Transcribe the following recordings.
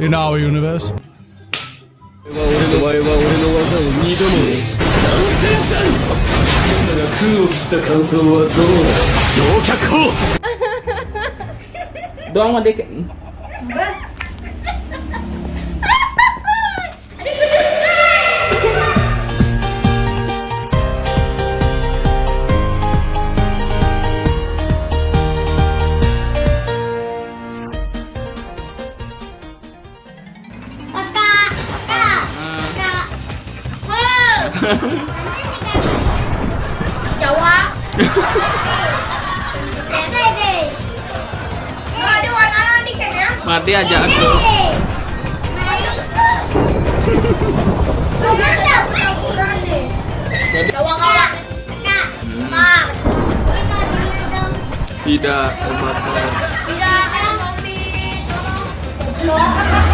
in our universe. Don't want to Jawa kawan. Kakak. Mak. Tidak terbakar. Tidak ada zombie. Tolong.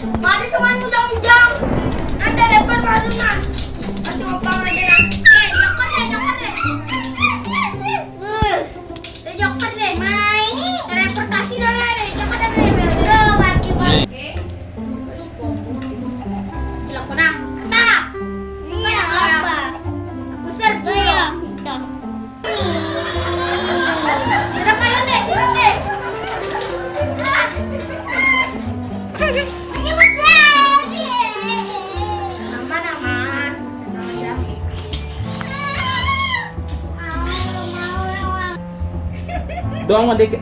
Mana cuma ujang-ujang. Nanti lepas baru nak. Kasih opang aja nak. Eh, joker deh, joker deh. Uh, eh, joker deh. Main. Teleportasi dulu deh. Joker deh, deh, deh. Duh, mati banget. Oke. Terus pompo. Cilok kunang. Kata. Iya, apa? Aku serbu. Iya. Siram kalian deh, siram deh. Ini Doang mah dek.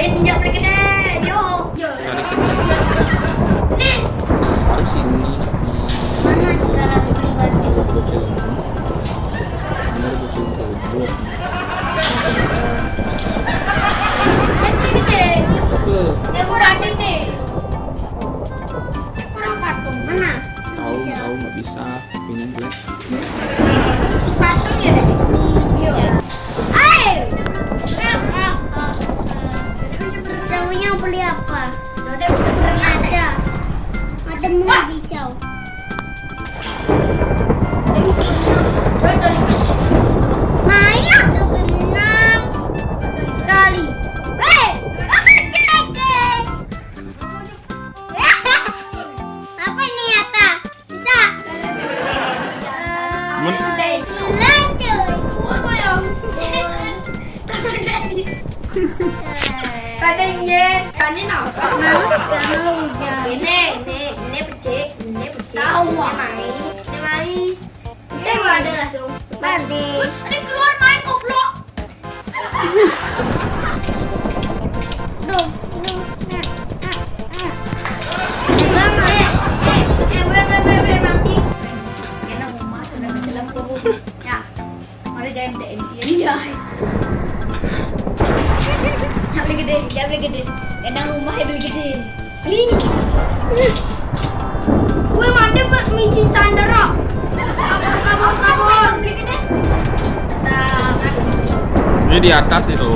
Pinjam lagi deh. Yuk. Dari sini. Harus sini. Mana sekarang beli baju? Bener. maunya beli apa? Udah bisa beli aja. Ada Matemu bisa. Maya tuh menang sekali. Kadang apa? Mau sekarang hujan. Ini, ah. Nah, ah, ah. Eh, eh, eh. Ya, jangan TNT aja. Jangan gede, gede. Kadang rumah ya beli gede. Beli. Gue mati buat misi Sandra. Kabur, kabur, kabur. Beli gede. Ini di atas itu.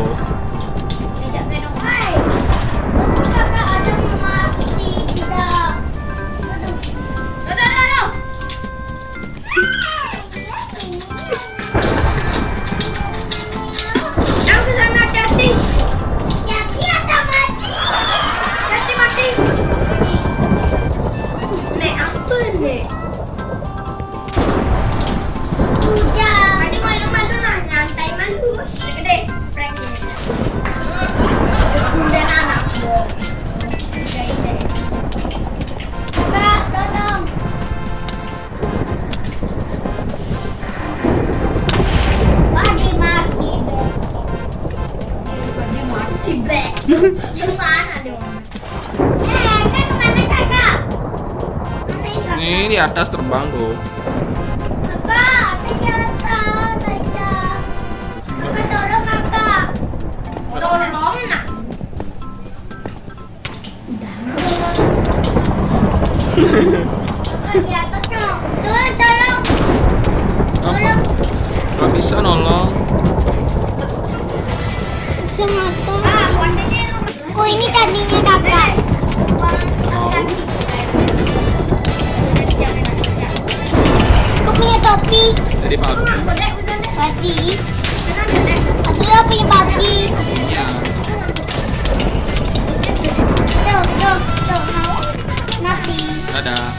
Ini di atas terbang tuh. Kakak, ternyata Tasya. Kakak tolong kakak. Tolong nak. Kakak di atas no. Tolong, tolong. Apa? Tolong. Gak bisa nolong. Ah, buat aja rumah. Oh ini tadinya kakak. Oh. Bedek, bedek. Baji. Benar, bedek. Aku punya baji. Iya. Tuh, tuh, tuh. Napi. Dadah.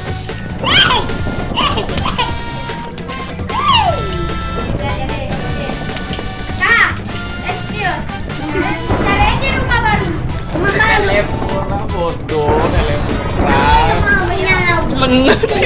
Baru. Rumah baru. Telepon bodoh, telepon. Lengah.